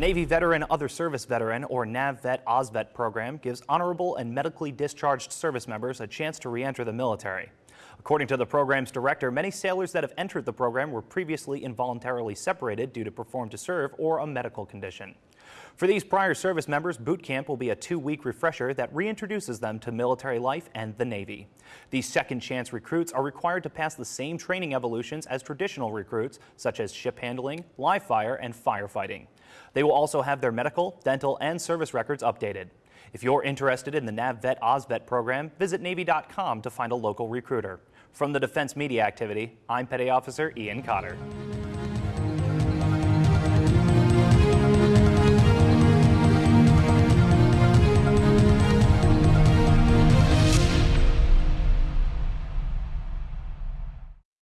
Navy Veteran Other Service Veteran, or NAVET OSVET program, gives honorable and medically discharged service members a chance to re-enter the military. According to the program's director, many sailors that have entered the program were previously involuntarily separated due to perform to serve or a medical condition. For these prior service members, boot camp will be a two-week refresher that reintroduces them to military life and the Navy. These second chance recruits are required to pass the same training evolutions as traditional recruits, such as ship handling, live fire, and firefighting. They will also have their medical, dental, and service records updated. If you're interested in the NAVET OSVET program, visit Navy.com to find a local recruiter. From the Defense Media Activity, I'm Petty Officer Ian Cotter.